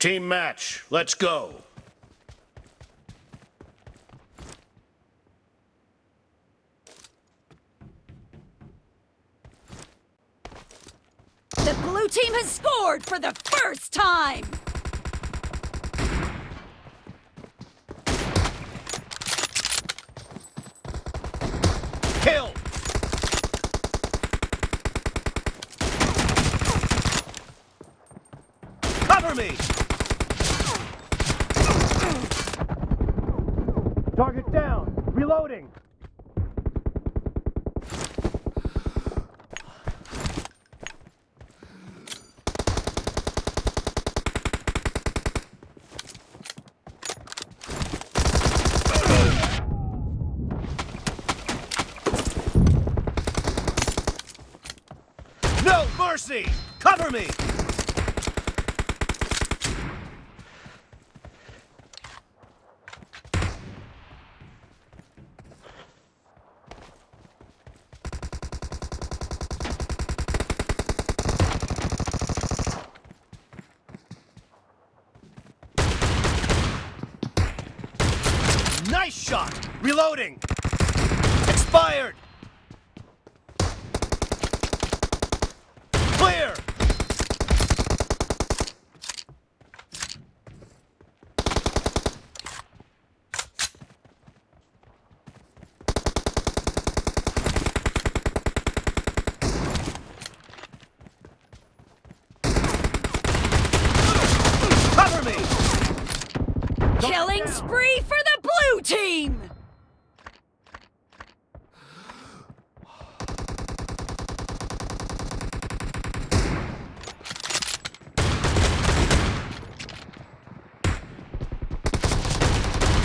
Team match, let's go. The blue team has scored for the first time! Kill! Cover me! Target down! Reloading! No mercy! Cover me! Nice shot! Reloading! Expired! Clear! Killing spree for the blue team!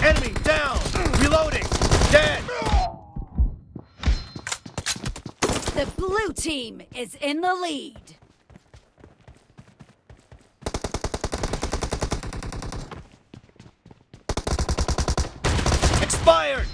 Enemy down! Reloading! Dead! The blue team is in the lead. Expired!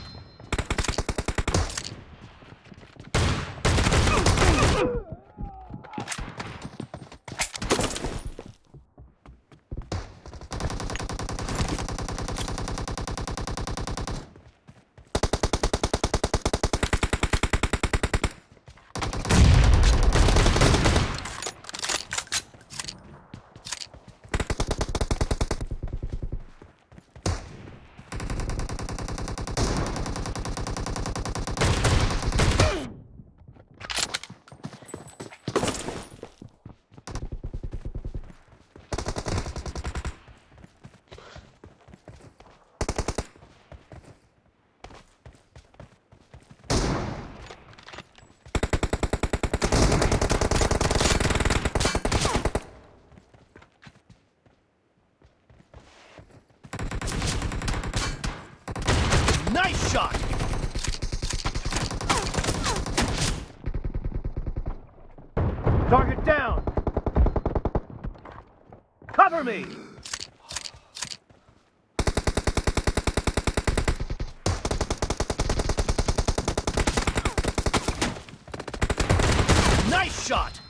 Nice shot! Target down! Cover me! Nice shot!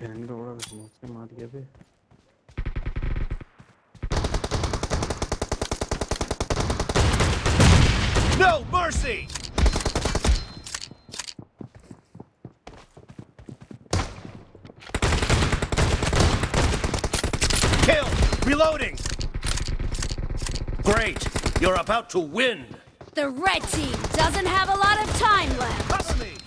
Orada? Hadi. No mercy! Kill! Reloading! Great! You're about to win! The red team doesn't have a lot of time left!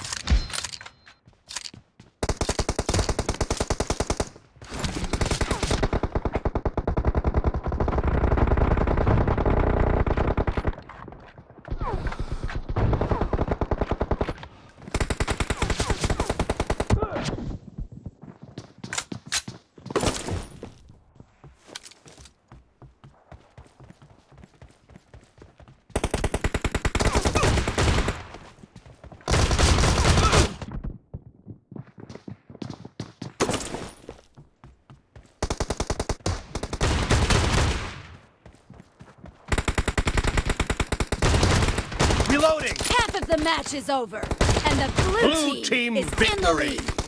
Me! Half the match is over, and the blue, Blue team is in the lead.